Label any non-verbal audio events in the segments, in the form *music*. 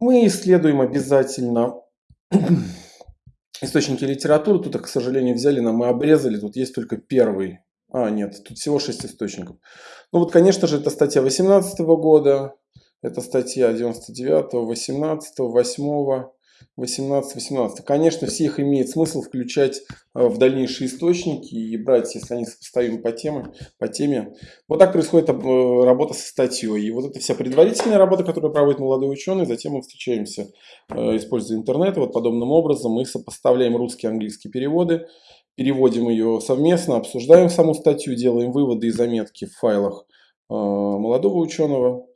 Мы исследуем обязательно источники литературы. Тут, к сожалению, взяли нам и обрезали. Тут есть только первый. А, нет, тут всего 6 источников. Ну вот, конечно же, это статья 18 года, это статья 99, 18, 8, 18, 18. Конечно, все их имеет смысл включать э, в дальнейшие источники и брать, если они сопоставимы по теме. По теме. Вот так происходит э, работа со статьей. И вот это вся предварительная работа, которую проводит молодой ученый. Затем мы встречаемся, э, используя интернет. Вот подобным образом мы сопоставляем русские и английские переводы, переводим ее совместно, обсуждаем саму статью, делаем выводы и заметки в файлах молодого ученого.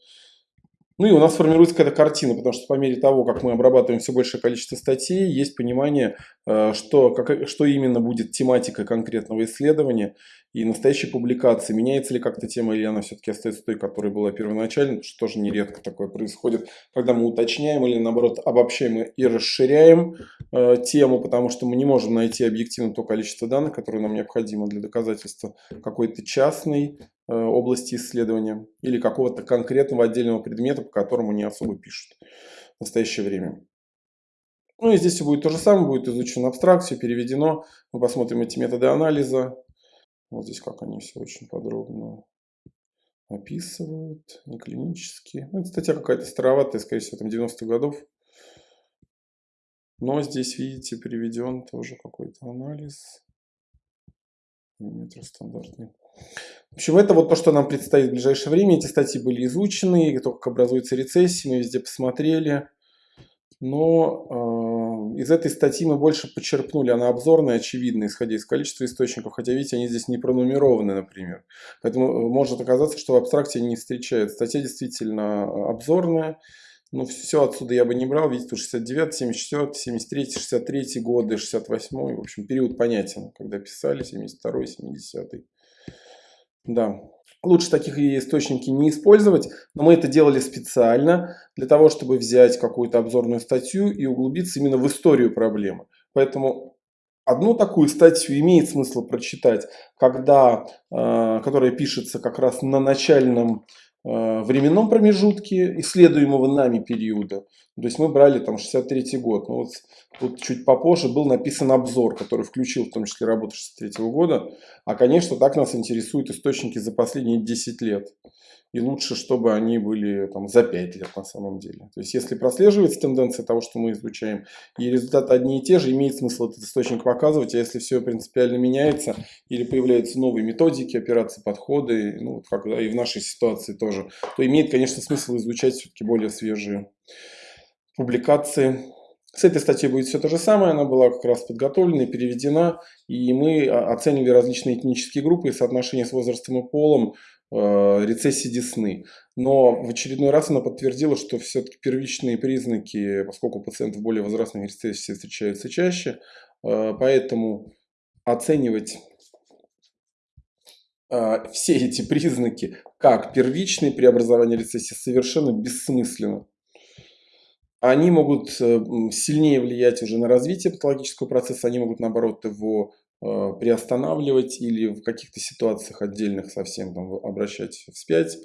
Ну и у нас формируется какая-то картина, потому что по мере того, как мы обрабатываем все большее количество статей, есть понимание, э, что, как, что именно будет тематика конкретного исследования и настоящей публикации. Меняется ли как-то тема, или она все-таки остается той, которая была первоначально, что тоже нередко такое происходит, когда мы уточняем или наоборот обобщаем и расширяем э, тему, потому что мы не можем найти объективно то количество данных, которое нам необходимо для доказательства какой-то частной области исследования или какого-то конкретного отдельного предмета, по которому не особо пишут в настоящее время. Ну и здесь все будет то же самое, будет изучено абстракция, переведено. Мы посмотрим эти методы анализа. Вот здесь как они все очень подробно описывают, не клинические. Ну, это статья какая-то староватая, скорее всего, там 90-х годов. Но здесь, видите, приведен тоже какой-то анализ. Метр стандартный. В общем, это вот то, что нам предстоит в ближайшее время. Эти статьи были изучены, то, как образуется рецессия, мы везде посмотрели. Но э, из этой статьи мы больше почерпнули, она обзорная, очевидно, исходя из количества источников, хотя, видите, они здесь не пронумерованы, например. Поэтому э, может оказаться, что в абстракте не встречаются. Статья действительно э, обзорная, но все отсюда я бы не брал. Видите, тут 69, 74, 73, 63 годы, 68, в общем, период понятен, когда писали, 72, 70. Да, лучше таких источники не использовать, но мы это делали специально для того, чтобы взять какую-то обзорную статью и углубиться именно в историю проблемы. Поэтому одну такую статью имеет смысл прочитать, когда, э, которая пишется как раз на начальном временном промежутке исследуемого нами периода. То есть мы брали там 63 год. Ну, вот тут чуть попозже был написан обзор, который включил в том числе работу 63 года. А, конечно, так нас интересуют источники за последние 10 лет. И лучше, чтобы они были там, за 5 лет на самом деле. То есть, если прослеживается тенденция того, что мы изучаем, и результаты одни и те же, имеет смысл этот источник показывать. А если все принципиально меняется, или появляются новые методики, операции, подходы, ну, как и в нашей ситуации тоже, то имеет, конечно, смысл изучать все-таки более свежие публикации. С этой статьей будет все то же самое, она была как раз подготовлена и переведена, и мы оценили различные этнические группы и соотношение с возрастом и полом, Э, рецессии десны. Но в очередной раз она подтвердила, что все-таки первичные признаки, поскольку у пациентов более возрастных рецессий встречаются чаще, э, поэтому оценивать э, все эти признаки как первичные преобразования рецессии совершенно бессмысленно. Они могут сильнее влиять уже на развитие патологического процесса, они могут наоборот его Э, приостанавливать или в каких-то ситуациях отдельных совсем там, обращать вспять.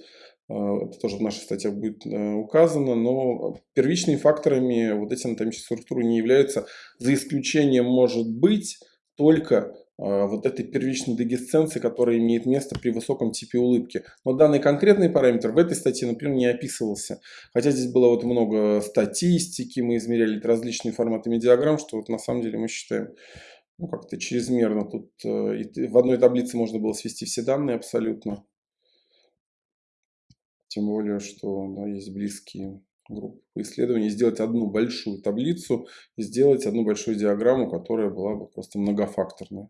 Э, это тоже в наших статьях будет э, указано, но первичными факторами вот эти анатомические структуры не являются, за исключением может быть только вот этой первичной дегесценции, которая имеет место при высоком типе улыбки. Но данный конкретный параметр в этой статье, например, не описывался. Хотя здесь было вот много статистики, мы измеряли различные форматы медиаграмм, что вот на самом деле мы считаем ну, как-то чрезмерно. Тут э, в одной таблице можно было свести все данные абсолютно. Тем более, что да, есть близкие группы по исследованию. Сделать одну большую таблицу сделать одну большую диаграмму, которая была бы просто многофакторная.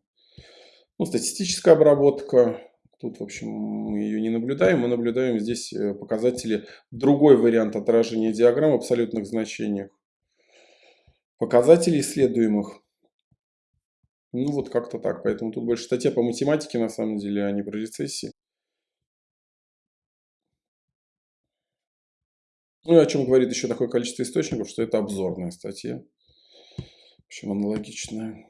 Ну, статистическая обработка. Тут, в общем, мы ее не наблюдаем. Мы наблюдаем здесь э, показатели, другой вариант отражения диаграмм в абсолютных значениях. Показатели исследуемых ну, вот как-то так. Поэтому тут больше статья по математике, на самом деле, а не про рецессии. Ну и о чем говорит еще такое количество источников, что это обзорная статья. В общем, аналогичная.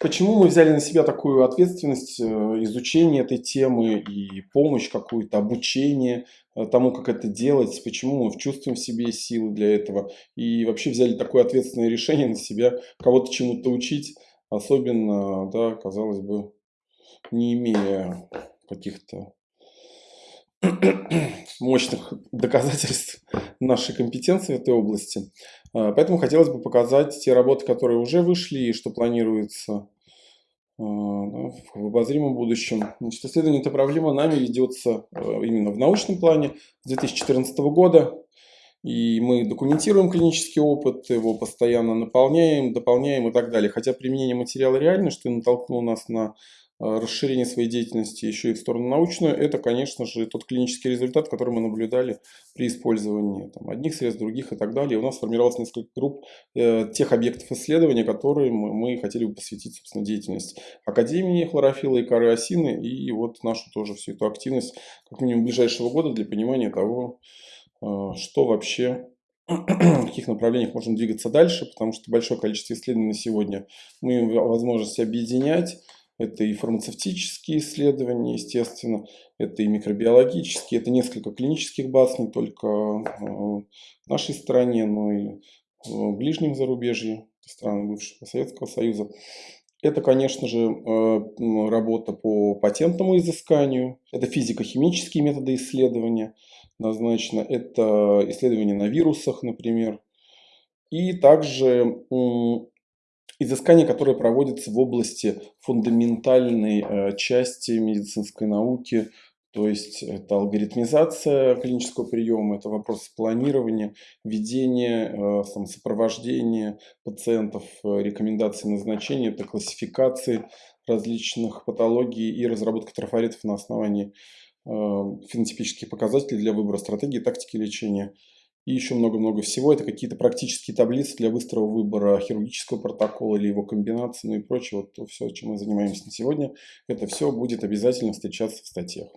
Почему мы взяли на себя такую ответственность, э, изучение этой темы и помощь какую-то, обучение э, тому, как это делать, почему мы чувствуем в себе силы для этого. И вообще взяли такое ответственное решение на себя, кого-то чему-то учить, особенно, да, казалось бы, не имея каких-то мощных доказательств нашей компетенции в этой области. А, поэтому хотелось бы показать те работы, которые уже вышли и что планируется а, в обозримом будущем. Значит, исследование этой проблемы нами ведется а, именно в научном плане с 2014 года. И мы документируем клинический опыт, его постоянно наполняем, дополняем и так далее. Хотя применение материала реально, что и натолкнуло нас на расширение своей деятельности еще и в сторону научную, это, конечно же, тот клинический результат, который мы наблюдали при использовании там, одних средств, других и так далее. у нас сформировалось несколько групп э, тех объектов исследования, которые мы, мы хотели бы посвятить, собственно, деятельности Академии хлорофила и коры осины, и вот нашу тоже всю эту активность, как минимум, ближайшего года для понимания того, э, что вообще *clears throat* в каких направлениях можем двигаться дальше, потому что большое количество исследований на сегодня мы имеем возможность объединять, это и фармацевтические исследования, естественно, это и микробиологические, это несколько клинических баз, не только э, в нашей стране, но и в ближнем зарубежье, страны бывшего Советского Союза. Это, конечно же, э, работа по патентному изысканию, это физико-химические методы исследования, однозначно, это исследования на вирусах, например, и также изыскания, которые проводятся в области фундаментальной э, части медицинской науки, то есть это алгоритмизация клинического приема, это вопрос планирования, ведения, э, там, сопровождения пациентов, э, рекомендации назначения, это классификации различных патологий и разработка трафаретов на основании фенотипических показателей для выбора стратегии тактики лечения и еще много-много всего. Это какие-то практические таблицы для быстрого выбора хирургического протокола или его комбинации, ну и прочее. Вот то все, чем мы занимаемся на сегодня, это все будет обязательно встречаться в статьях.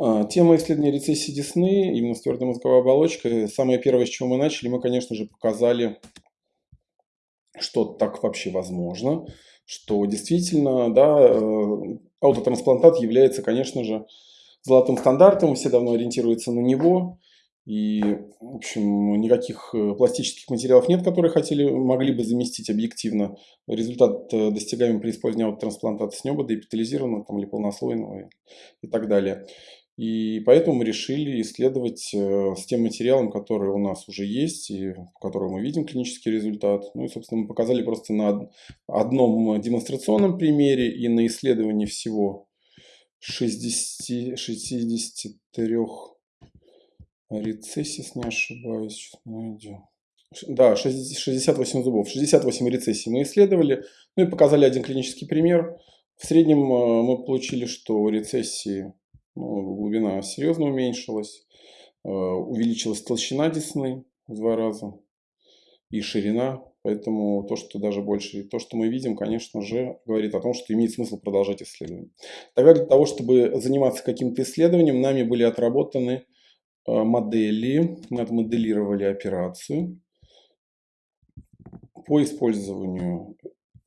А, тема исследования рецессии десны, именно с твердой мозговой оболочкой. Самое первое, с чего мы начали, мы, конечно же, показали, что так вообще возможно, что действительно, да, э, аутотрансплантат является, конечно же, золотым стандартом, все давно ориентируются на него. И, в общем, никаких э, пластических материалов нет, которые хотели, могли бы заместить объективно. Результат э, достигаем при использовании трансплантации с неба, деэпитализированного там, или полнослойного и, и так далее. И поэтому мы решили исследовать э, с тем материалом, который у нас уже есть, и по которому мы видим клинический результат. Ну и, собственно, мы показали просто на одном демонстрационном примере и на исследовании всего 60, 63 Рецессис, не ошибаюсь, сейчас найдем. Да, 68 зубов. 68 рецессий мы исследовали, ну и показали один клинический пример. В среднем э, мы получили, что рецессии, ну, глубина серьезно уменьшилась, э, увеличилась толщина десны в два раза и ширина. Поэтому то, что даже больше, то, что мы видим, конечно же, говорит о том, что имеет смысл продолжать исследование. Тогда для того, чтобы заниматься каким-то исследованием, нами были отработаны модели, мы отмоделировали операцию по использованию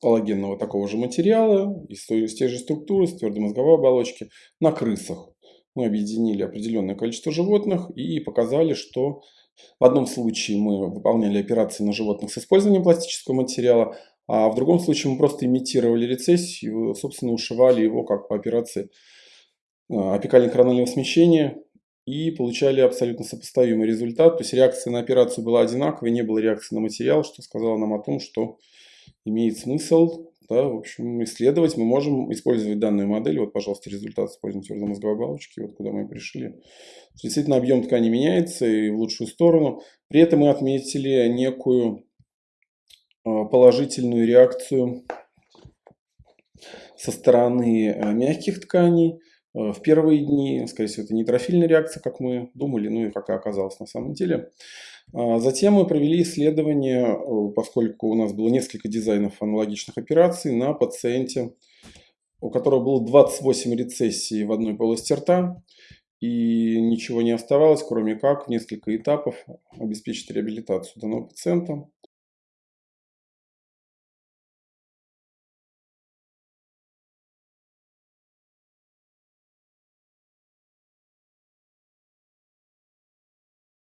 коллагенного такого же материала, из, из тех же структуры, с твердой мозговой оболочки, на крысах. Мы объединили определенное количество животных и показали, что в одном случае мы выполняли операции на животных с использованием пластического материала, а в другом случае мы просто имитировали рецессию, собственно, ушивали его как по операции э, апикально-коронального смещения и получали абсолютно сопоставимый результат. То есть реакция на операцию была одинаковой, не было реакции на материал, что сказало нам о том, что имеет смысл да, в общем, исследовать. Мы можем использовать данную модель. Вот, пожалуйста, результат использования твердой мозговой оболочки, вот куда мы пришли. Действительно, объем ткани меняется и в лучшую сторону. При этом мы отметили некую а, положительную реакцию со стороны э, мягких тканей. Э, в первые дни, скорее всего, это нейтрофильная реакция, как мы думали, ну и как и оказалось на самом деле. А затем мы провели исследование, э, поскольку у нас было несколько дизайнов аналогичных операций на пациенте, у которого было 28 рецессий в одной полости рта, и ничего не оставалось, кроме как в несколько этапов обеспечить реабилитацию данного пациента.